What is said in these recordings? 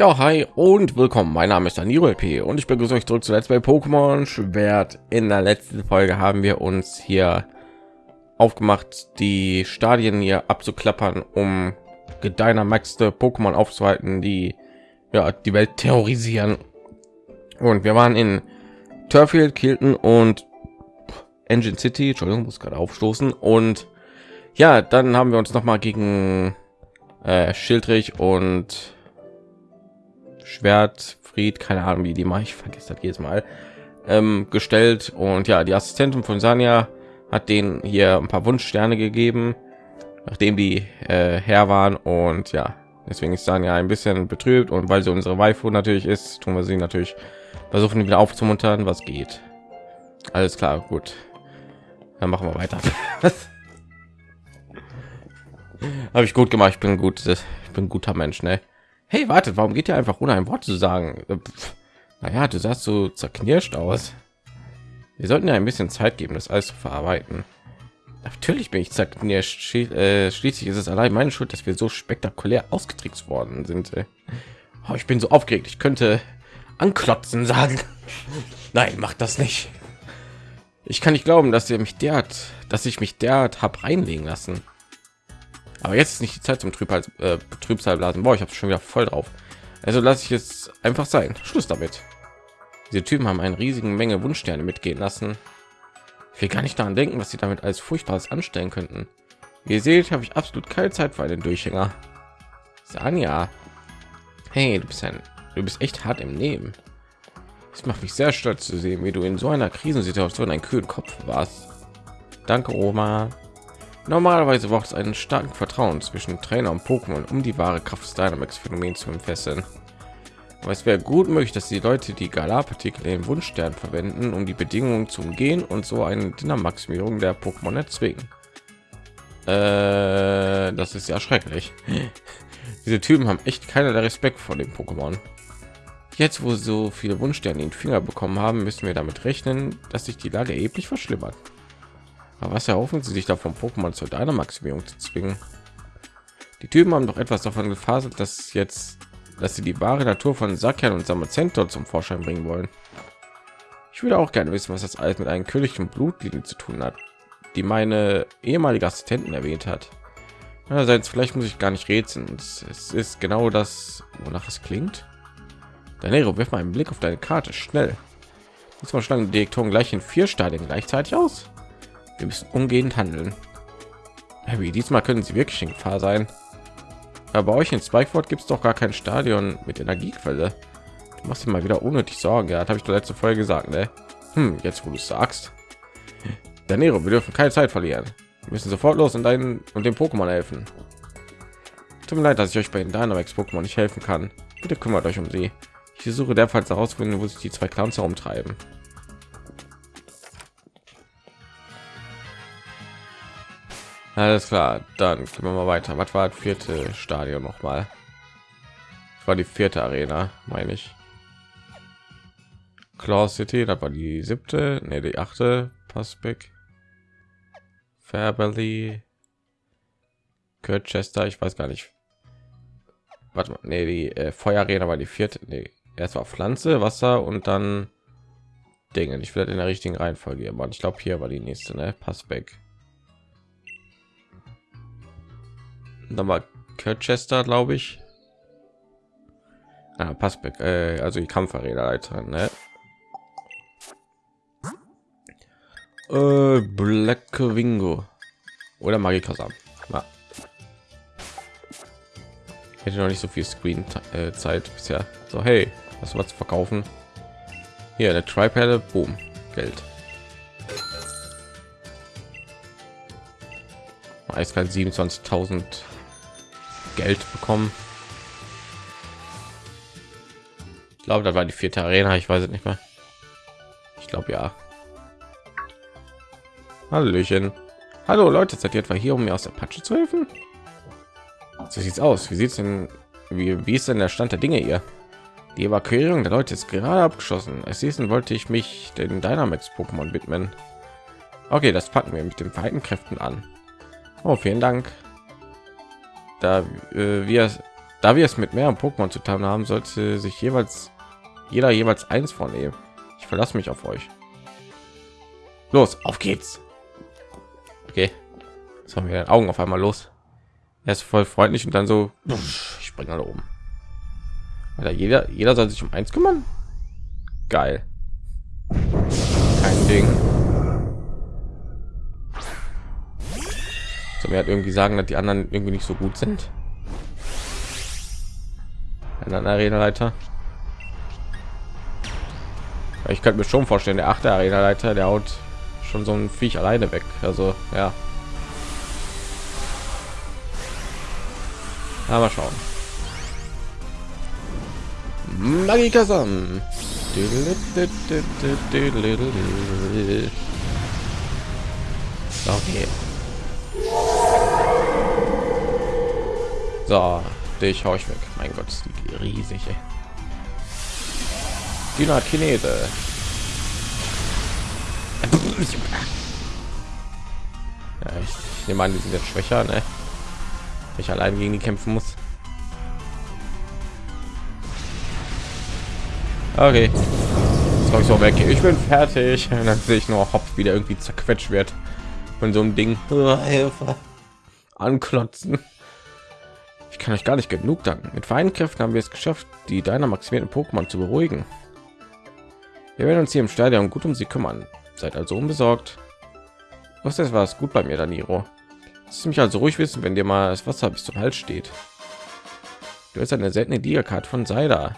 Ja, hi und willkommen. Mein Name ist Danilo LP und ich begrüße euch zurück zu Let's Play Pokémon Schwert. In der letzten Folge haben wir uns hier aufgemacht, die Stadien hier abzuklappern, um gedynamaxte Pokémon aufzuhalten, die ja die Welt terrorisieren. Und wir waren in Turfield, Kilton und Engine City. Entschuldigung, muss gerade aufstoßen. Und ja, dann haben wir uns noch mal gegen äh, Schildrich und Schwert, Fried, keine Ahnung, wie die mache ich vergesse das jedes Mal ähm, gestellt. Und ja, die Assistentin von Sanja hat den hier ein paar Wunschsterne gegeben, nachdem die äh, her waren. Und ja, deswegen ist Sanja ein bisschen betrübt. Und weil sie unsere Waifu natürlich ist, tun wir sie natürlich versuchen wieder aufzumuntern, was geht. Alles klar, gut. Dann machen wir weiter. Habe ich gut gemacht. Ich bin gut. Ich bin guter Mensch, ne? Hey, wartet, warum geht ihr einfach ohne ein Wort zu sagen? Äh, naja, du sahst so zerknirscht aus. Wir sollten ja ein bisschen Zeit geben, das alles zu verarbeiten. Natürlich bin ich zerknirscht. Äh, schließlich ist es allein meine Schuld, dass wir so spektakulär ausgetrickst worden sind. Oh, ich bin so aufgeregt. Ich könnte anklotzen sagen. Nein, macht das nicht. Ich kann nicht glauben, dass ihr mich derart, dass ich mich derart habe reinlegen lassen. Aber jetzt ist nicht die Zeit zum Trübsal, äh, Trübsalblasen. Boah, ich habe schon wieder voll drauf. Also lasse ich jetzt einfach sein. Schluss damit. Diese Typen haben eine riesigen Menge Wunschsterne mitgehen lassen. Ich will gar nicht daran denken, was sie damit als furchtbares anstellen könnten. Wie ihr seht, habe ich absolut keine Zeit für einen Durchhänger. Sanja, hey, du bist ein, du bist echt hart im Nehmen. Es macht mich sehr stolz zu sehen, wie du in so einer Krisensituation einen kühlen Kopf warst. Danke, Oma. Normalerweise braucht es einen starken Vertrauen zwischen Trainer und Pokémon, um die wahre Kraft des Dynamax-Phänomen zu entfesseln. Aber es wäre gut möglich, dass die Leute die Galar-Partikel in den Wunschstern verwenden, um die Bedingungen zu umgehen und so eine Dynamaximierung der Pokémon erzwingen. Äh, das ist ja schrecklich. Diese Typen haben echt keinerlei Respekt vor dem Pokémon. Jetzt, wo so viele Wunschsterne in den Finger bekommen haben, müssen wir damit rechnen, dass sich die Lage erheblich verschlimmert. Aber was erhoffen Sie sich davon, Pokémon zur Dynamaximierung zu zwingen? Die Typen haben doch etwas davon gefaselt, dass jetzt, dass sie die wahre Natur von Sakian und Samazento zum Vorschein bringen wollen. Ich würde auch gerne wissen, was das alles mit einem königlichen Blutlinie zu tun hat, die meine ehemalige Assistentin erwähnt hat. Einerseits, vielleicht muss ich gar nicht rätseln. Es ist genau das, wonach es klingt. Danero, wirf mal einen Blick auf deine Karte, schnell. Diesmal schlagen die Direktoren gleich in vier Stadien gleichzeitig aus. Wir müssen umgehend handeln. Harry, diesmal können sie wirklich in Gefahr sein. Aber euch in Spikeford gibt es doch gar kein Stadion mit Energiequelle. Du machst dir mal wieder unnötig Sorgen. Ja, habe ich doch letzte Folge gesagt, ne? Hm, jetzt wo du sagst. Danero, wir dürfen keine Zeit verlieren. Wir müssen sofort los und deinen und dem Pokémon helfen. Tut mir leid, dass ich euch bei den Dynamax Pokémon nicht helfen kann. Bitte kümmert euch um sie. Ich versuche derzeit herausfinden, wo sich die zwei Clowns herumtreiben. Alles klar, dann gehen wir mal weiter. Was war das vierte Stadion noch mal? Das war die vierte Arena, meine ich. Claw City, das war die siebte, ne, die achte. Passbeck, Fairberly, Kirchester, ich weiß gar nicht. Warte mal, nee, die äh, Feuerarena war die vierte. Nee, erst war Pflanze, Wasser und dann Dinge. Ich werde in der richtigen Reihenfolge aber Ich glaube, hier war die nächste, ne? Passbeck. Nochmal Kirchester, glaube ich. Ah, Passbeck, äh, also die Kampfarena-Leiterin, ne? Äh, Black Wingo oder Magikasam. Ja. Hätte noch nicht so viel Screen äh, Zeit bisher. So, hey, du was zu verkaufen? Hier, eine Tripelle, boom, Geld. Eiskalt 27.000 Geld bekommen. Ich glaube, da war die vierte Arena. Ich weiß es nicht mehr. Ich glaube ja. Hallöchen. Hallo Leute, seid ihr etwa hier, um mir aus der Patsche zu helfen? So sieht's aus. Wie sieht's denn? Wie, wie ist denn der Stand der Dinge hier? Die Evakuierung der Leute ist gerade abgeschlossen. Es hießen, wollte ich mich den Dynamax Pokémon widmen. Okay, das packen wir mit den vereinten Kräften an. Oh, vielen Dank da äh, wir Da wir es mit mehreren Pokémon zu tun haben, sollte sich jeweils jeder jeweils eins vornehmen. Ich verlasse mich auf euch. Los, auf geht's. Okay, jetzt haben wir Augen auf einmal los. Er ist voll freundlich und dann so, ich springe alle oben. Alter, jeder, jeder soll sich um eins kümmern. Geil. Kein Ding. Mir hat irgendwie sagen, dass die anderen irgendwie nicht so gut sind. Ein Arena-Leiter. Ich könnte mir schon vorstellen, der achte Arena-Leiter, der haut schon so ein Viech alleine weg. Also ja. Aber schauen. Magikasam. Okay. So, dich hau ich weg. Mein Gott, ist die riesig. Ey. Dynakinese. Ja, ich, nehme an, die sind jetzt schwächer, ne? Ich allein gegen die kämpfen muss. Okay. Jetzt ich so weg. Ich bin fertig. Und dann sehe ich nur Hopf wieder irgendwie zerquetscht wird von so einem Ding. Hilfe. Anklotzen. Ich kann euch gar nicht genug danken. Mit feinen Kräften haben wir es geschafft, die deiner maximierten Pokémon zu beruhigen. Wir werden uns hier im Stadion gut um sie kümmern. Seid also unbesorgt. Was ist was gut bei mir, Daniro? Lass mich also ruhig wissen, wenn dir mal das Wasser bis zum Hals steht. Du hast eine seltene Liga-Karte von Seida.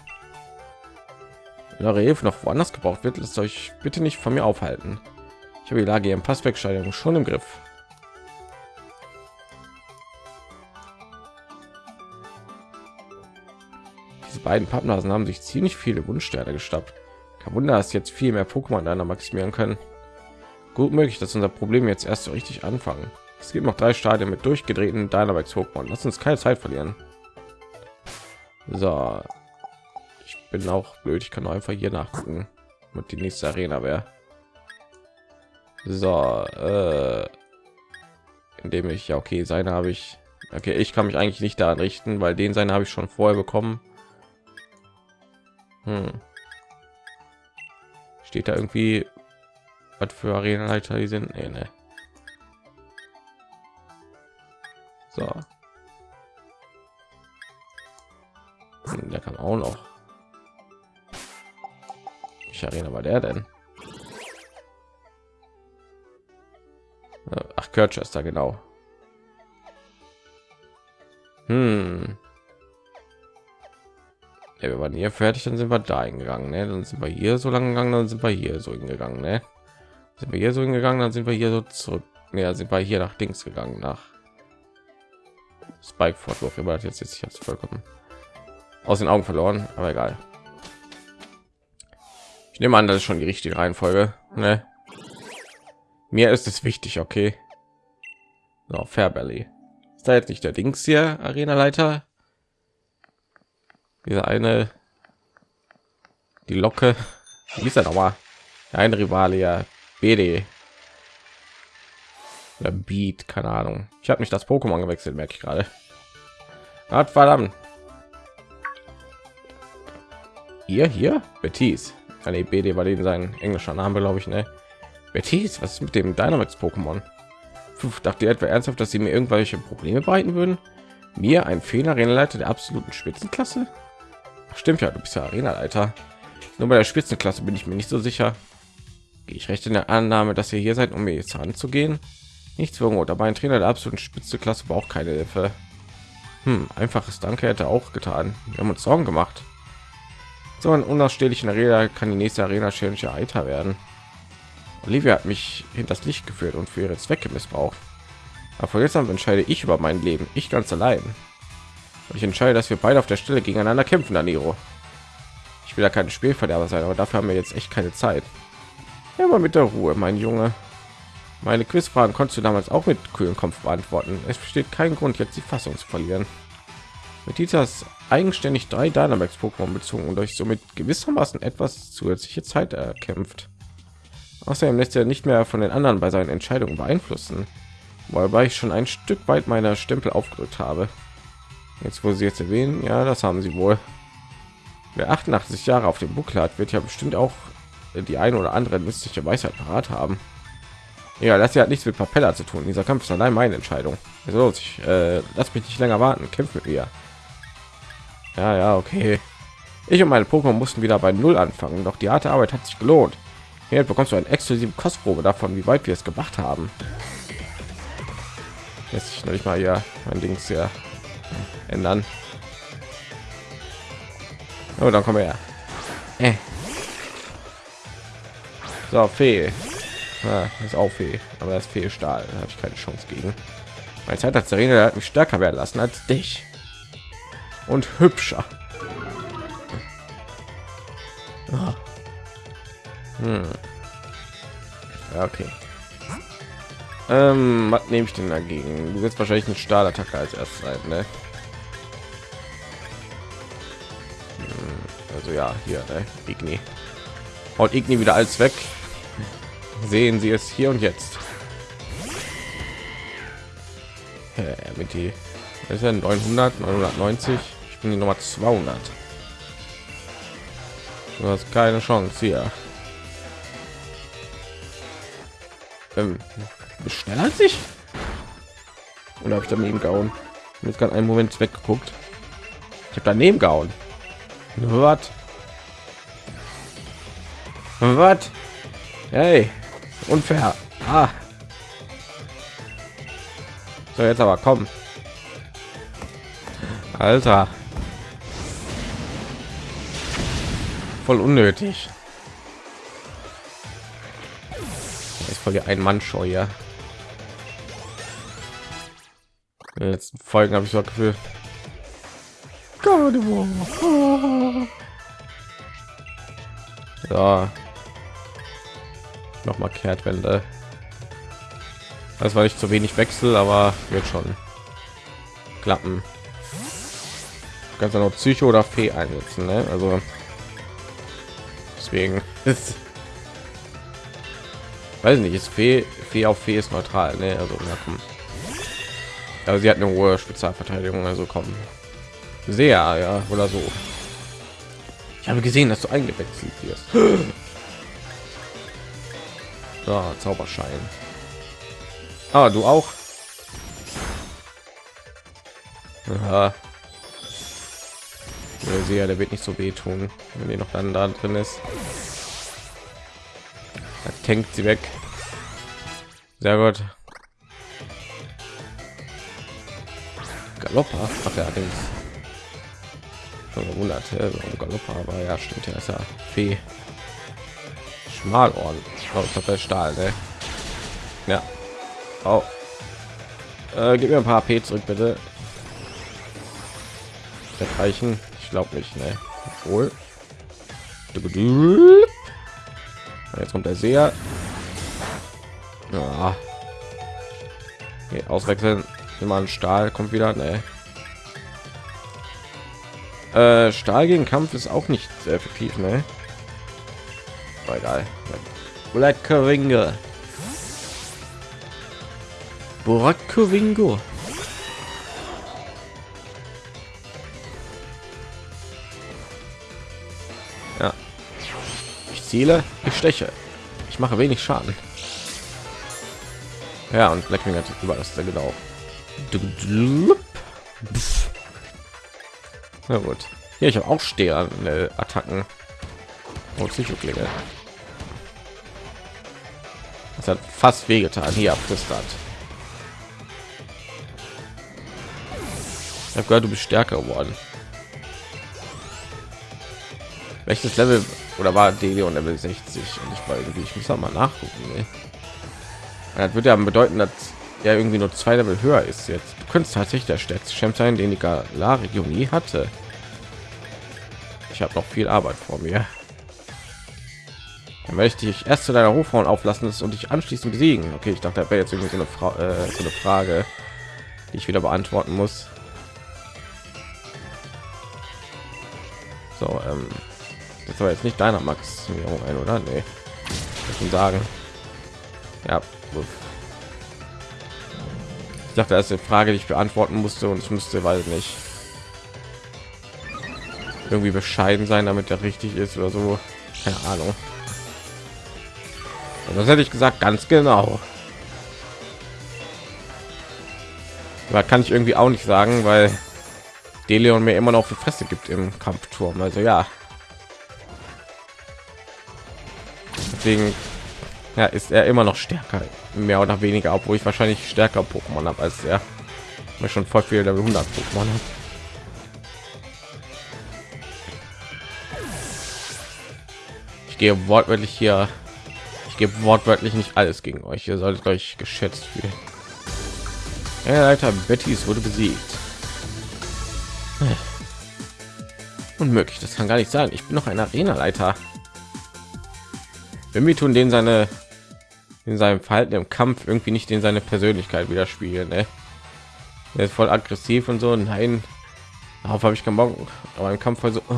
Wenn eure Hilfe noch woanders gebraucht wird, lasst euch bitte nicht von mir aufhalten. Ich habe die Lage im Passwegsteigerung schon im Griff. Beiden Pappnasen haben sich ziemlich viele Wunschsterne gestappt. Kein Wunder, dass jetzt viel mehr Pokémon einer maximieren können. Gut möglich, dass unser Problem jetzt erst so richtig anfangen. Es gibt noch drei Stadien mit durchgedrehten Dynamax Pokémon. Lass uns keine Zeit verlieren. So, ich bin auch blöd. Ich kann einfach hier nachgucken, mit die nächste Arena wäre. So, äh, indem ich ja okay, seine habe ich. Okay, ich kann mich eigentlich nicht daran richten, weil den seine habe ich schon vorher bekommen. Hm steht da irgendwie was für Arenaleiter die sind? Nee, nee. So. Hm, der kann auch noch. Ich Arena war der denn? Ach, Kirchester, genau. Hm. Ja, wir waren hier fertig, dann sind wir da hingegangen, ne? Dann sind wir hier so lang gegangen, dann sind wir hier so hingegangen, ne? Sind wir hier so hingegangen, dann sind wir hier so zurück. Ja, sind wir hier nach Dings gegangen, nach Spike Fortwurf. Aber jetzt jetzt ich habe vollkommen aus den Augen verloren, aber egal. Ich nehme an, das ist schon die richtige Reihenfolge, ne? Mir ist es wichtig, okay? So, Fairbelly. Ist da jetzt nicht der Dings hier, Arena-Leiter? Diese eine, die Locke, wie ist er nochmal? Ein Rivale, ja, BD. Oder Beat, keine Ahnung. Ich habe mich das Pokémon gewechselt, merke ich gerade. Hat verdammt. Hier, hier, Betis. Eine ah, BD war den sein englischer Name, glaube ich, ne? Betis, was ist mit dem Dynamax Pokémon? Dachte ihr etwa ernsthaft, dass sie mir irgendwelche Probleme bereiten würden? Mir ein Fehler Leiter der absoluten Spitzenklasse? Stimmt ja, du bist ja Arena-Leiter. Nur bei der Spitzenklasse bin ich mir nicht so sicher. Gehe ich recht in der Annahme, dass ihr hier seid, um mir jetzt anzugehen? Nichts irgendwo dabei. Ein Trainer der absoluten Spitzenklasse braucht keine Hilfe. Hm, einfaches Danke hätte auch getan. Wir haben uns Sorgen gemacht. So ein unausstehlicher Arena kann die nächste Arena Challenge Eiter werden. Olivia hat mich hinters Licht geführt und für ihre Zwecke missbraucht. Aber von jetzt an entscheide ich über mein Leben, ich ganz allein. Ich entscheide, dass wir beide auf der Stelle gegeneinander kämpfen, Daniro. Ich will ja kein Spielverderber sein, aber dafür haben wir jetzt echt keine Zeit. Mal mit der Ruhe, mein Junge. Meine Quizfragen konntest du damals auch mit kühlen Kopf beantworten. Es besteht kein Grund, jetzt die Fassung zu verlieren. Mit dieses eigenständig drei Dynamax Pokémon bezogen und euch somit gewissermaßen etwas zusätzliche Zeit erkämpft. Außerdem lässt er nicht mehr von den anderen bei seinen Entscheidungen beeinflussen, wobei ich schon ein Stück weit meiner Stempel aufgedrückt habe. Jetzt, wo sie jetzt erwähnen, ja, das haben sie wohl. Wer 88 Jahre auf dem Buckel hat, wird ja bestimmt auch die eine oder andere mystische Weisheit parat haben. Ja, das hat nichts mit Propeller zu tun. Dieser Kampf ist allein meine Entscheidung. Also, ich äh, lass mich nicht länger warten. Kämpf mit. Ja, ja, okay. Ich und meine Pokémon mussten wieder bei Null anfangen, doch die harte Arbeit hat sich gelohnt. Hier bekommst du eine exklusive Kostprobe davon, wie weit wir es gemacht haben. Lässt sich noch nicht mal hier mein Ding sehr ändern. Oh, dann kommen wir her. Äh. So, Fee. Ja, ist auch Fee, aber das Fee Stahl. Da habe ich keine Chance gegen. Meine Zeit hat Serena hat mich stärker werden lassen als dich. Und hübscher. Ah. Hm. Ja, okay. Ähm, was nehme ich denn dagegen? Du wirst wahrscheinlich eine Stahlattacke als erstes sein, ne? Also ja, hier, ne? Igni. Und Igni wieder alles weg. Sehen Sie es hier und jetzt. Mit die ist ja 900, 990. Ich bin die Nummer 200. Du hast keine Chance hier. Ähm, schneller als ich? Oder habe ich daneben gehauen? Jetzt gerade einen Moment weggeguckt. Ich habe daneben gehauen. Was? Was? Hey, unfair. Ah. So, jetzt aber kommen. Alter. Voll unnötig. Ist voll ein Mann show ja. In den letzten Folgen habe ich so das Gefühl. So. Noch mal Kehrtwende. Das war nicht zu wenig Wechsel, aber wird schon klappen kannst du noch Psycho oder Fee einsetzen, ne? Also deswegen ist weiß nicht, ist Fee, Fee auf Fee ist neutral, ne? Also na komm. Aber sie hat eine hohe Spezialverteidigung, also kommen. Sehr, ja, oder so. Ich habe gesehen, dass du eingewechselt wirst. So, Zauberschein. Ah, du auch. Der Seher, der wird nicht so wehtun, wenn die noch dann da drin ist. Da tankt sie weg. Sehr gut. Galoppa, ach ja. Schon gewundert, warum Galoppa, aber ja, stimmt ja, ist ja Fee. Schmalohren. Oh, ich Stahl, ne? Ja. Oh. Äh, gib mir ein paar AP zurück, bitte. Das reichen glaube nicht, ne? Obwohl. Jetzt kommt der Seher. Ja. Okay, auswechseln. Immer ein Stahl kommt wieder, ne? Äh, Stahl gegen Kampf ist auch nicht sehr effektiv, ne? Aber egal. Black Ringe. Borakovingo. ziele, ich steche. Ich mache wenig Schaden. Ja, und Blackwing hat über das genau. Na gut. Hier, ich habe auch steher Attacken. Und Psychoklinge. Das hat fast wehgetan. Hier abgestart. Ich habe gehört, du bist stärker geworden. Welches Level oder war Delion Level 60 und ich war irgendwie ich muss mal nachgucken ne? das würde ja bedeuten dass er irgendwie nur zwei Level höher ist jetzt du könntest tatsächlich der stärkste Champ sein den die Galar-Region nie hatte ich habe noch viel Arbeit vor mir dann möchte ich erst zu deiner Hofrauen auflassen und dich anschließend besiegen okay ich dachte da wäre jetzt irgendwie so eine, Fra äh, so eine frage die ich wieder beantworten muss so ähm, das war jetzt nicht deiner Maximierung ein, oder? Nee. Ich sagen. Ja. Ich dachte, das ist eine Frage, die ich beantworten musste und ich müsste, weil nicht irgendwie bescheiden sein, damit er richtig ist oder so. Keine Ahnung. Und das hätte ich gesagt, ganz genau. Aber kann ich irgendwie auch nicht sagen, weil Deleon mir immer noch die Fresse gibt im Kampfturm. Also ja. Deswegen ja, ist er immer noch stärker, mehr oder weniger, obwohl ich wahrscheinlich stärker Pokémon habe als er. Weil schon voll viel Level 100 Pokémon hat. Ich gehe wortwörtlich hier. Ich gebe wortwörtlich nicht alles gegen euch. Ihr solltet euch geschätzt fühlen. Ja, Leiter Bettys wurde besiegt. Unmöglich, das kann gar nicht sein. Ich bin noch ein Arena-Leiter. Wenn wir tun den seine in seinem Verhalten im Kampf irgendwie nicht in seine Persönlichkeit widerspiegeln. Ne? Er ist voll aggressiv und so. Nein, darauf habe ich keinen Bock. Aber im Kampf also. Oh.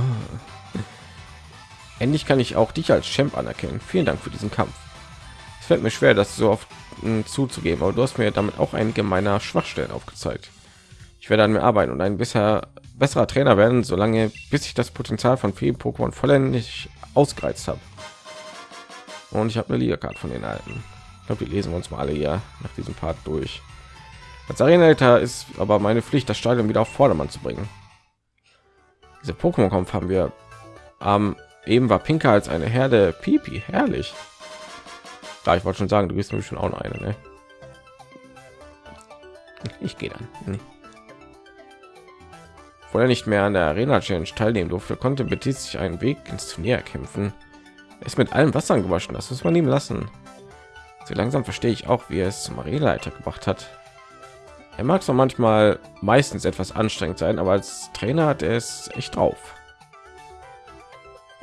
Endlich kann ich auch dich als Champ anerkennen. Vielen Dank für diesen Kampf. Es fällt mir schwer, das so oft hm, zuzugeben, aber du hast mir damit auch einige meiner Schwachstellen aufgezeigt. Ich werde an mir arbeiten und ein bisher besserer Trainer werden, solange bis ich das Potenzial von vielen Pokémon vollständig ausgereizt habe. Und ich habe eine Liga-Karte von den alten. Ich glaube, die lesen wir uns mal alle hier nach diesem Part durch. Als Arenaleiter ist aber meine Pflicht, das Stadion wieder auf Vordermann zu bringen. Diese Pokémon-Kampf haben wir ähm, eben war Pinker als eine Herde Pipi, herrlich. Da ich wollte schon sagen, du bist nämlich schon auch noch eine, ne? Ich gehe dann. Nee. Wo er nicht mehr an der Arena Challenge teilnehmen durfte, konnte Betis sich einen Weg ins Turnier kämpfen. Er ist mit allem Wasser gewaschen, das muss man ihm lassen. So langsam verstehe ich auch, wie er es zum Arenaleiter gebracht hat. Er mag zwar manchmal meistens etwas anstrengend sein, aber als Trainer hat er es echt drauf.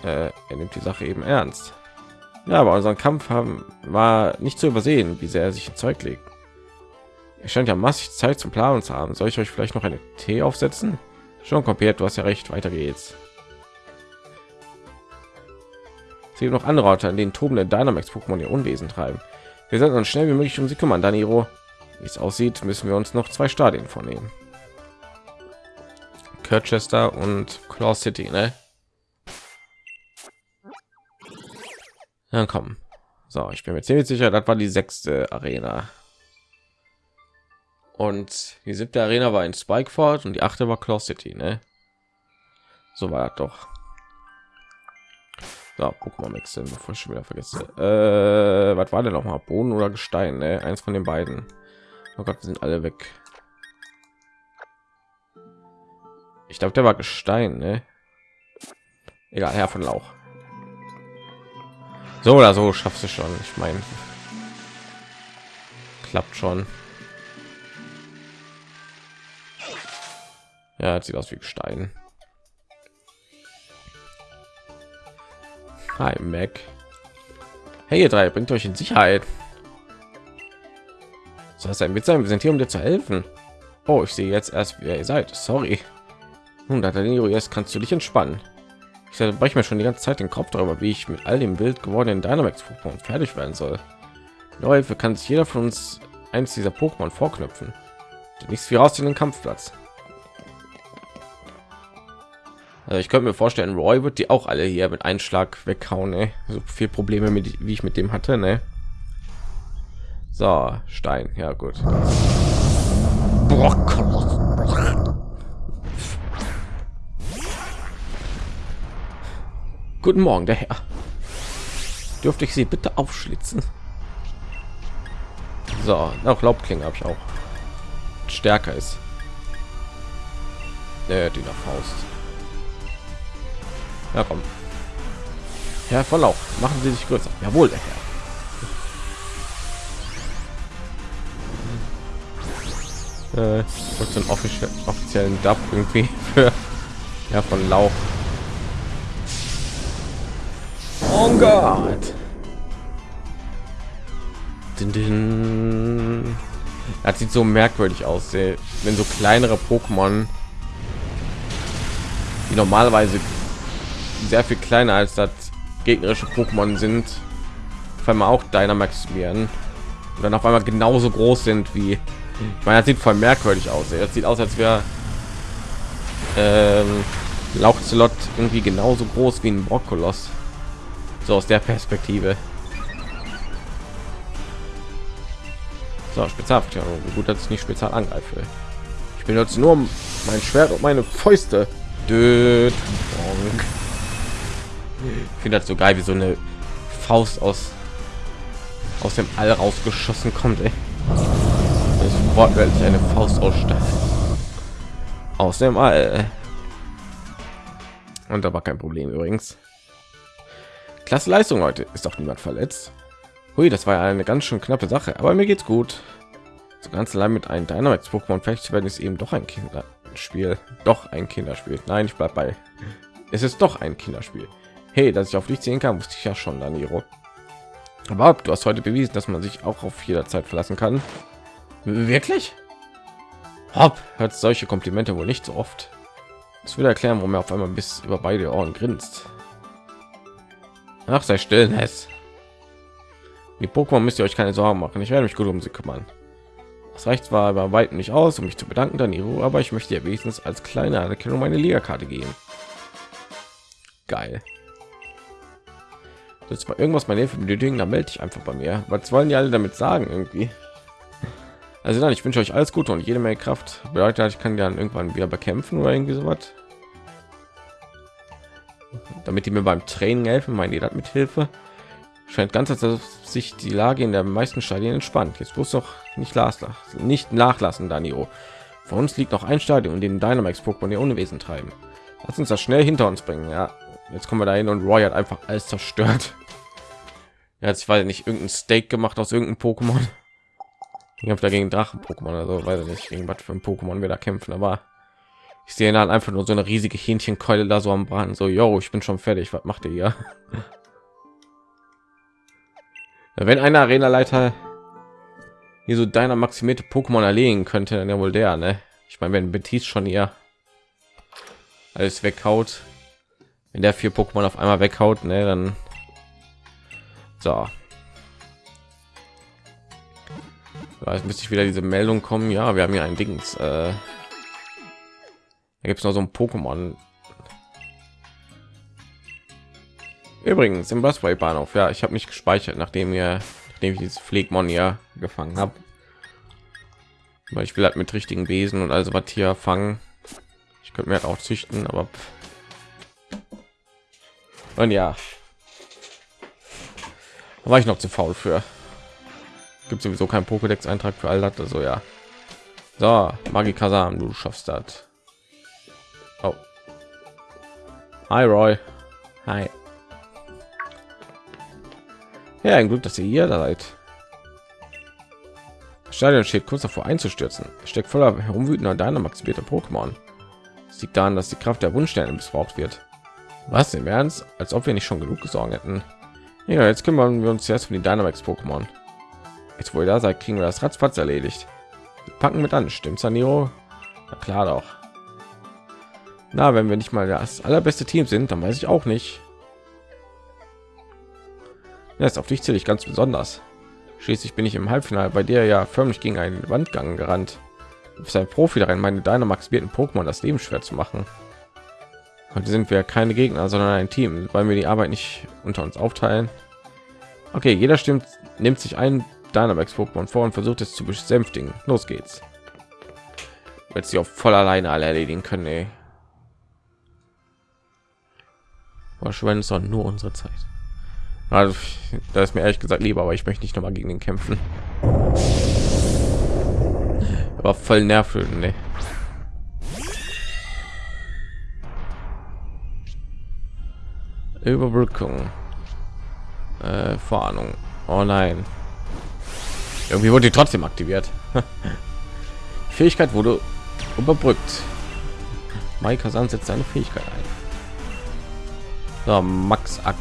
Äh, er nimmt die Sache eben ernst. Ja, aber unseren Kampf haben war nicht zu übersehen, wie sehr er sich Zeug legt. Er scheint ja massig Zeit zum Planen zu haben. Soll ich euch vielleicht noch eine Tee aufsetzen? Schon komplett, du hast ja recht. Weiter geht's. Es gibt noch andere Orte, an denen tobende Dynamax-Pokémon ihr Unwesen treiben. Wir sollten uns schnell wie möglich um sie kümmern, Daniro. Wie es aussieht, müssen wir uns noch zwei Stadien vornehmen. Kirchester und Claw City, ne? Dann kommen. So, ich bin mir ziemlich sicher, das war die sechste Arena. Und die siebte Arena war in Spikeford und die achte war Claw City, ne? So war das doch. So, Pokémon wechseln, bevor ich schon wieder vergesse. Äh, was war denn noch mal? Boden oder Gestein? Ne? Eins von den beiden. Oh Gott, sind alle weg. Ich glaube, der war Gestein, ne? Egal, Herr von Lauch. So oder so schaffst du schon. Ich meine, klappt schon. Ja, sieht aus wie Gestein. Hi, Mac. Hey, ihr drei, bringt euch in Sicherheit. So was ein Witz sein, wir sind hier, um dir zu helfen. Oh, ich sehe jetzt erst, wer ihr seid. Sorry. Nun, da kannst du dich entspannen. Ich zerbreche mir schon die ganze Zeit den Kopf darüber, wie ich mit all dem wild gewordenen Dynamax Pokémon fertig werden soll. Hilfe kann sich jeder von uns eins dieser Pokémon vorknüpfen. Nichts wie raus in den Kampfplatz. Also ich könnte mir vorstellen, Roy wird die auch alle hier mit Einschlag weghauen. Ey. So viel Probleme mit, wie ich mit dem hatte. Ne? So, Stein. Ja gut. Guten Morgen, der Herr. Dürfte ich Sie bitte aufschlitzen? So, auch Laubklinge habe ich auch. Stärker ist. Der die Faust. Ja, komm. Herr Verlauf, machen Sie sich größer. Jawohl, der Herr. Äh, einen offiziellen Dub irgendwie für ja von Lauch. Oh Gott. Das sieht so merkwürdig aus, wenn so kleinere Pokémon, die normalerweise sehr viel kleiner als das gegnerische Pokémon sind, auf einmal auch Dynamax werden und dann auf einmal genauso groß sind wie ich meine, das sieht voll merkwürdig aus. Das sieht aus, als wäre ähm, Lauchzelot irgendwie genauso groß wie ein Brokkolos. So aus der Perspektive. So, Spezialverteidigung. Gut, dass ich nicht spezial angreife. Ich benutze nur mein Schwert und meine Fäuste. Död. Ich finde das so geil, wie so eine Faust aus aus dem All rausgeschossen kommt. Ey. Das ist wortwörtlich eine Faust aus Stahl. Aus dem All. Und da war kein Problem übrigens. Klasse Leistung heute. Ist doch niemand verletzt. Hui, das war eine ganz schön knappe Sache, aber mir geht's gut. So ganz allein mit einem Dynamax Pokémon fertig werden ist eben doch ein Kinderspiel. Doch ein Kinderspiel. Nein, ich bleib bei. Es ist doch ein Kinderspiel. Hey, dass ich auf dich sehen kann, wusste ich ja schon, Daniro. Aber du hast heute bewiesen, dass man sich auch auf jederzeit verlassen kann. Wirklich? Hopp, hört solche Komplimente wohl nicht so oft. Das würde erklären, warum er auf einmal bis über beide Ohren grinst. Ach, sei still, Ness. Die Pokémon müsst ihr euch keine Sorgen machen. Ich werde mich gut um sie kümmern. Das reicht zwar aber weit nicht aus, um mich zu bedanken, Danilo, aber ich möchte ja wenigstens als kleine Anerkennung meine Liga-Karte geben. Geil. Das war irgendwas meine Hilfe benötigen, dann melde ich einfach bei mir. Was wollen die alle damit sagen irgendwie? Also dann, ich wünsche euch alles Gute und jede Menge Kraft. Bedeutet, ich kann dann irgendwann wieder bekämpfen oder irgendwie so was. Damit die mir beim Training helfen, meine das mit Hilfe scheint ganz als sich die Lage in der meisten Stadien entspannt. Jetzt muss doch nicht nicht nachlassen, Danio. Vor uns liegt noch ein Stadion, in dem Dynamax Pokémon ihr Unwesen treiben. Lass uns das schnell hinter uns bringen. Ja, jetzt kommen wir dahin und Roy hat einfach alles zerstört. Er hat sich weil nicht irgendein Steak gemacht aus irgendeinem Pokémon. Ich habe dagegen Drachen Pokémon, also weiß ich nicht, gegen was für ein Pokémon wir da kämpfen, aber ich sehe dann einfach nur so eine riesige Hähnchenkeule da so am Braten. So, yo, ich bin schon fertig. Was macht ihr hier? Wenn eine Arena-Leiter hier so deiner maximierte Pokémon erlegen könnte, dann ja wohl der, ne? Ich meine, wenn Betis schon ihr alles weghaut, wenn der vier Pokémon auf einmal weghaut, ne, dann so. Jetzt müsste ich wieder diese Meldung kommen. Ja, wir haben hier ein Dings. Äh, da gibt es noch so ein Pokémon. Übrigens im Busway Bahnhof. Ja, ich habe mich gespeichert, nachdem ihr, nachdem ich dieses Pflegmon ja gefangen habe. Weil ich will halt mit richtigen Besen und also was hier fangen. Ich könnte mir halt auch züchten, aber und ja, war ich noch zu faul für. Gibt sowieso kein Pokédex Eintrag für all das, also ja. So, Magikasam, du schaffst das. Oh. Hi Roy. Hi. Ja, ein Glück, dass ihr hier seid. Das Stadion steht kurz davor einzustürzen. Es steckt voller herumwütender Dynamax-bierter Pokémon. Es liegt daran, dass die Kraft der Wunschsterne missbraucht wird. Was im Ernst? Als ob wir nicht schon genug gesorgt hätten. Ja, jetzt kümmern wir uns erst um die Dynamax Pokémon. Jetzt, wo ihr da seid, kriegen wir das Ratzfatz erledigt. Wir packen mit an, stimmt's, Niro? Na klar doch. Na, wenn wir nicht mal das allerbeste Team sind, dann weiß ich auch nicht. Ist auf dich zähle ich ganz besonders. Schließlich bin ich im Halbfinale bei dir ja förmlich gegen einen Wandgang gerannt. Du bist ein Profi darin, meine Dynamax bierten Pokémon das Leben schwer zu machen. Heute sind wir keine Gegner, sondern ein Team, weil wir die Arbeit nicht unter uns aufteilen. Okay, jeder stimmt, nimmt sich ein Dynamax Pokémon vor und versucht es zu besänftigen. Los geht's. Wird sie auch voll alleine alle erledigen können, ey. Verschwenden ist doch nur unsere Zeit. Also, da ist mir ehrlich gesagt lieber, aber ich möchte nicht noch mal gegen den kämpfen. Aber voll nervöden, ne? Überbrückung. Äh, Vorahnung. Oh nein. Irgendwie wurde die trotzdem aktiviert. Fähigkeit wurde überbrückt. Mike Hasan setzt seine Fähigkeit ein. So, Max Ax.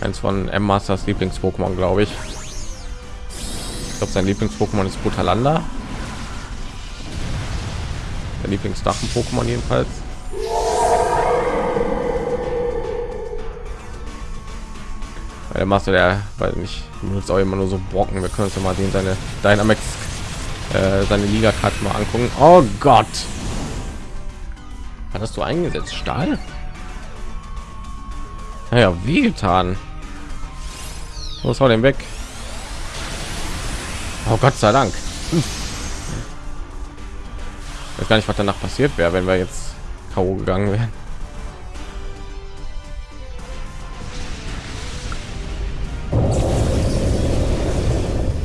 Eins von M Masters Lieblings-Pokémon, glaube ich. Ich glaube, sein Lieblings-Pokémon ist Butalanda der Lieblingsdachen Pokémon jedenfalls. Der Master, der weil nicht benutzt auch immer nur so Brocken. Wir können uns ja mal den seine Dynamax äh, seine Liga-Karte mal angucken. Oh Gott! Hattest du eingesetzt? Stahl? Naja, wie getan. Was war denn weg? Oh Gott sei Dank. Hm. Ich weiß gar nicht, was danach passiert wäre, wenn wir jetzt K.O. gegangen wären.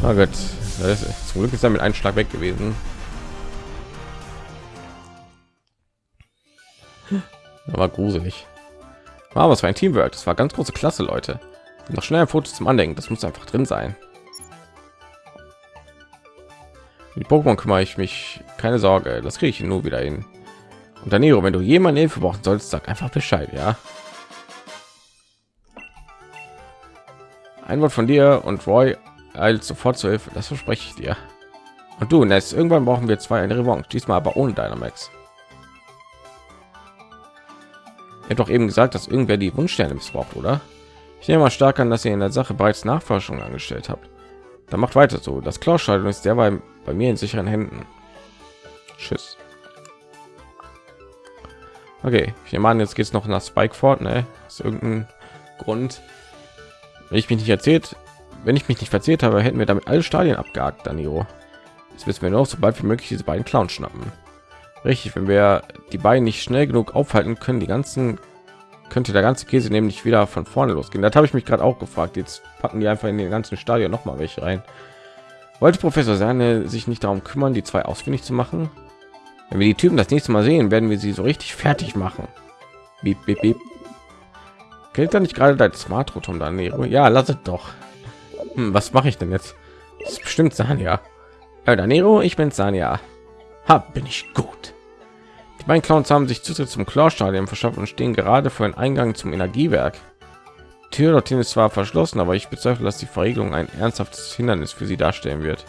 Oh Gott, ist, zum Glück ist er mit einem Schlag weg gewesen. Aber gruselig. War was für ein Teamwork. Das war ganz große Klasse, Leute. Noch schnell ein Foto zum Andenken. Das muss einfach drin sein. Die Pokémon kümmere ich mich. Keine Sorge, das kriege ich nur wieder hin. Und Danilo, wenn du jemanden Hilfe brauchen sollst, sag einfach Bescheid, ja. Ein Wort von dir und Roy eilt sofort zur Hilfe. Das verspreche ich dir. Und du, Ness, irgendwann brauchen wir zwei eine Revanche. Diesmal aber ohne Dynamax. Er hat doch eben gesagt, dass irgendwer die Wunschsterne missbraucht, oder? Ich nehme mal stark an, dass ihr in der Sache bereits Nachforschungen angestellt habt. Dann macht weiter so. Das Klaustadion ist derweil bei mir in sicheren Händen. Tschüss. Okay, ich nehme an, jetzt geht es noch nach Spikeford, ne? Aus irgendein Grund. Wenn ich mich nicht erzählt, wenn ich mich nicht verzählt habe, hätten wir damit alle Stadien abgehakt, Danilo. Jetzt wissen wir noch, sobald wie möglich diese beiden Clowns schnappen. Richtig, wenn wir die beiden nicht schnell genug aufhalten können, die ganzen könnte der ganze Käse nämlich wieder von vorne losgehen. Das habe ich mich gerade auch gefragt. Jetzt packen die einfach in den ganzen Stadion noch mal welche rein. Wollte Professor Sahne sich nicht darum kümmern, die zwei ausfindig zu machen? Wenn wir die Typen das nächste Mal sehen, werden wir sie so richtig fertig machen. Beep, beep, beep. Gilt da nicht gerade dein Smart Rotom daneben? Ja, lass es doch. Hm, was mache ich denn jetzt? Das ist bestimmt Sanja. Äh, Danero, ich bin Sanja. Hab bin ich gut. Beiden Clowns haben sich Zutritt zum Chlorstadion verschafft und stehen gerade vor dem Eingang zum Energiewerk. Die Tür dorthin ist zwar verschlossen, aber ich bezweifle, dass die Verriegelung ein ernsthaftes Hindernis für sie darstellen wird.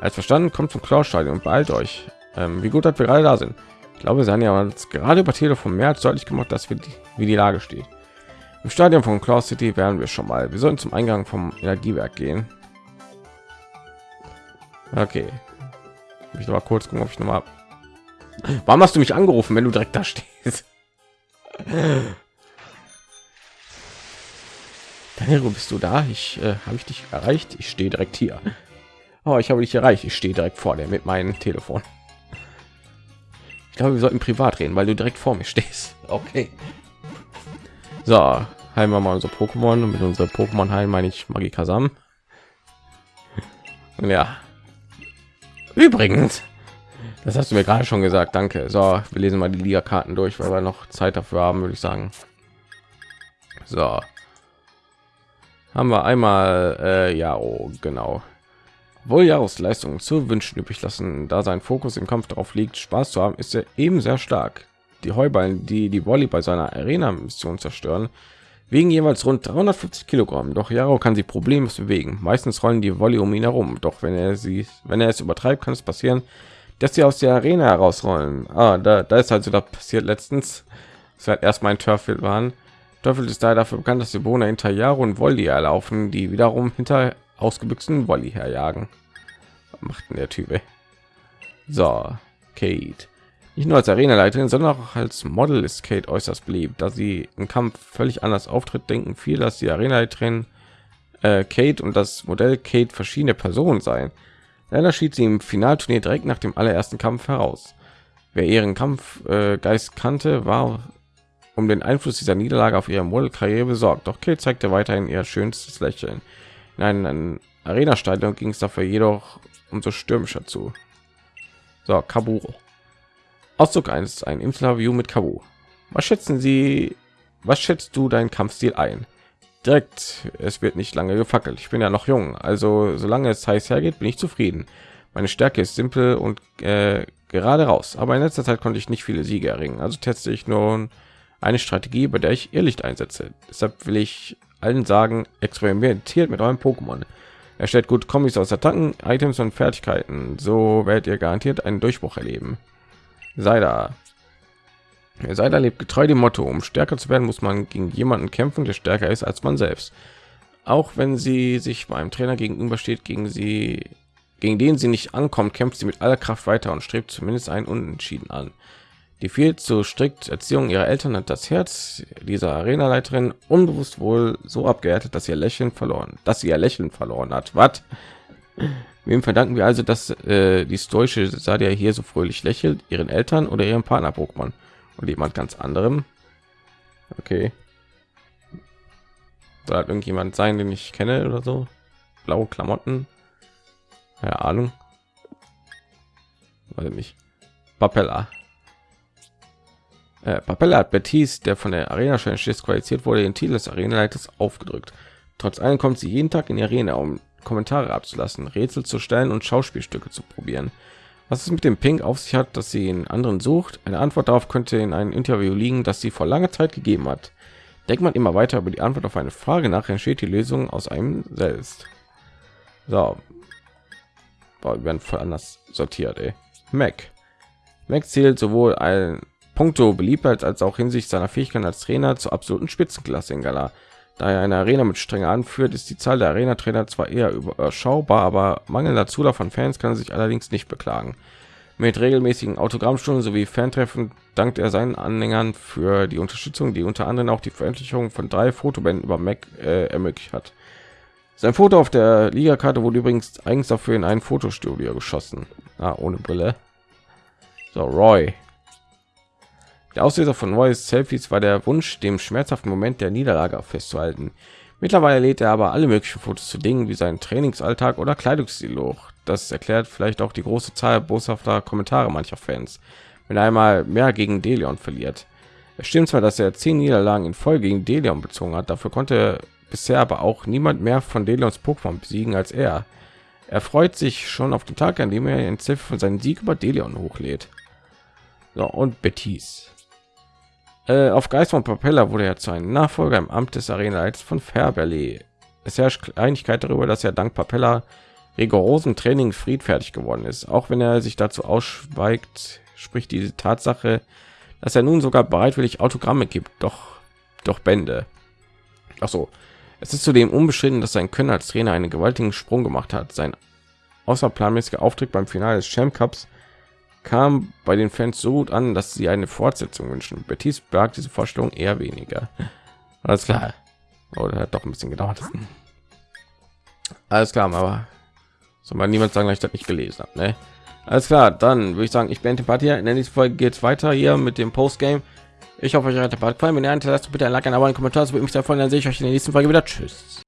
Als verstanden, kommt zum Chlorstadion und beeilt euch. Ähm, wie gut, dass wir gerade da sind. Ich glaube, Sanja hat gerade über Telefon mehr als deutlich gemacht, dass wir die, wie die Lage steht. Im Stadion von Cloud City werden wir schon mal. Wir sollten zum Eingang vom Energiewerk gehen. Okay. Ich noch mal kurz gucken, ob ich noch mal. Warum hast du mich angerufen, wenn du direkt da stehst? Daniel, bist du da? Ich äh, habe ich dich erreicht. Ich stehe direkt hier. Oh, ich habe dich erreicht. Ich stehe direkt vor dir mit meinem Telefon. Ich glaube, wir sollten privat reden, weil du direkt vor mir stehst. Okay. So, heilen wir mal unser Pokémon und mit unserer Pokémon heilen meine ich Magikasam. Ja. Übrigens, das hast du mir gerade schon gesagt. Danke. So, wir lesen mal die Liga-Karten durch, weil wir noch Zeit dafür haben, würde ich sagen. So. Haben wir einmal, äh, ja, oh, genau. Wohl Jahresleistungen zu wünschen übrig lassen, da sein Fokus im Kampf darauf liegt, Spaß zu haben, ist er eben sehr stark die Heuballen, die die Volley bei seiner Arena-Mission zerstören, wiegen jeweils rund 350 Kilogramm. Doch Jaro kann sie problemlos bewegen. Meistens rollen die Volley um ihn herum. Doch wenn er sie, wenn er es übertreibt, kann es passieren, dass sie aus der Arena herausrollen. Ah, da, da ist also da passiert letztens. Es wird erst mein Turfeld waren. Turfeld ist da dafür bekannt, dass die Bewohner hinter Jaro und Volley erlaufen, die wiederum hinter ausgebüxten Volley herjagen. Was macht denn der Typ? Ey? So, Kate. Nicht nur als Arena-Leiterin, sondern auch als Model ist Kate äußerst beliebt, da sie im Kampf völlig anders auftritt. Denken viel, dass die Arena-Leiterin äh, Kate und das Modell Kate verschiedene Personen seien. Leider schied sie im Finalturnier direkt nach dem allerersten Kampf heraus. Wer ihren Kampfgeist kannte, war um den Einfluss dieser Niederlage auf ihre Modelkarriere besorgt. Doch Kate zeigte weiterhin ihr schönstes Lächeln. In einem Arena-Stadion ging es dafür jedoch umso stürmischer zu. So, Kaburo. Ausdruck eines ein Interview mit Kabu. Was schätzen Sie? Was schätzt du deinen Kampfstil ein? Direkt, es wird nicht lange gefackelt. Ich bin ja noch jung, also solange es heiß hergeht, bin ich zufrieden. Meine Stärke ist simpel und äh, gerade raus, aber in letzter Zeit konnte ich nicht viele Siege erringen. Also teste ich nun eine Strategie, bei der ich Irrlicht einsetze. Deshalb will ich allen sagen, experimentiert mit eurem Pokémon. Er stellt gut Kombis aus Attacken, Items und Fertigkeiten. So werdet ihr garantiert einen Durchbruch erleben sei da sei da lebt getreu dem motto um stärker zu werden muss man gegen jemanden kämpfen der stärker ist als man selbst auch wenn sie sich beim trainer gegenüber steht gegen sie gegen den sie nicht ankommt, kämpft sie mit aller Kraft weiter und strebt zumindest einen Unentschieden an. Die viel zu strikt Erziehung ihrer Eltern hat das Herz dieser Arenaleiterin unbewusst wohl so abgehärtet, dass ihr Lächeln verloren, dass sie ihr Lächeln verloren hat. Was? Wem verdanken wir also, dass äh, die stoische Sadia hier so fröhlich lächelt? Ihren Eltern oder ihrem Partner Pokémon? Und jemand ganz anderem? Okay. Soll halt irgendjemand sein, den ich kenne oder so? Blaue Klamotten? Keine Ahnung. Weiß nicht. Papella. Äh, Papella hat Betis, der von der Arena schon disqualifiziert wurde, den Titel des Arenaleiters aufgedrückt. Trotz allem kommt sie jeden Tag in die Arena, um Kommentare abzulassen, Rätsel zu stellen und Schauspielstücke zu probieren. Was es mit dem Pink auf sich hat, dass sie in anderen sucht, eine Antwort darauf könnte in einem Interview liegen, das sie vor langer Zeit gegeben hat. Denkt man immer weiter über die Antwort auf eine Frage nach, entsteht die Lösung aus einem selbst. So, Boah, wir werden voll anders sortiert. Ey. Mac. Mac zählt sowohl ein Punkto Beliebtheit als auch hinsichtlich seiner Fähigkeiten als Trainer zur absoluten Spitzenklasse in Gala. Da er eine Arena mit strenger anführt, ist die Zahl der Arena-Trainer zwar eher überschaubar, aber mangelnder Zulauf von Fans kann er sich allerdings nicht beklagen. Mit regelmäßigen Autogrammstunden sowie Fantreffen dankt er seinen Anhängern für die Unterstützung, die unter anderem auch die Veröffentlichung von drei Fotobänden über Mac äh, ermöglicht hat. Sein Foto auf der Liga-Karte wurde übrigens eigens dafür in ein Fotostudio geschossen. Ah, ohne Brille. So, Roy. Der Auslöser von Roys Selfies war der Wunsch, dem schmerzhaften Moment der Niederlage festzuhalten. Mittlerweile lädt er aber alle möglichen Fotos zu Dingen wie seinen Trainingsalltag oder Kleidungsstil hoch. Das erklärt vielleicht auch die große Zahl boshafter Kommentare mancher Fans, wenn er einmal mehr gegen Delion verliert. Es stimmt zwar, dass er zehn Niederlagen in Folge gegen Delion bezogen hat, dafür konnte bisher aber auch niemand mehr von Delions Pokémon besiegen als er. Er freut sich schon auf den Tag, an dem er in Ziff von seinen Sieg über Delion hochlädt. So, und Betis. Äh, auf Geist von Propeller wurde er zu einem Nachfolger im Amt des Arenaleiters von Fairberley. Es herrscht Einigkeit darüber, dass er dank Propeller rigorosen Training friedfertig geworden ist. Auch wenn er sich dazu ausschweigt, spricht diese Tatsache, dass er nun sogar bereitwillig Autogramme gibt, doch doch Bände. Ach so, es ist zudem unbeschritten, dass sein Können als Trainer einen gewaltigen Sprung gemacht hat. Sein außerplanmäßiger Auftritt beim Finale des Champ Cups kam bei den Fans so gut an, dass sie eine Fortsetzung wünschen. Betis bergt diese Vorstellung eher weniger. Alles klar. Oder oh, hat doch ein bisschen gedauert. Alles klar, aber soll man niemand sagen, dass ich das nicht gelesen habe. Ne? Alles klar, dann würde ich sagen, ich bin die Partie. In der nächsten Folge geht es weiter hier mit dem Postgame. Ich hoffe, euch hat der Part gefallen. Wenn ihr hinterlasst, bitte ein Like, ein Abo, ein Kommentar. Das würde mich sehr freuen. Dann sehe ich euch in der nächsten Folge wieder. Tschüss.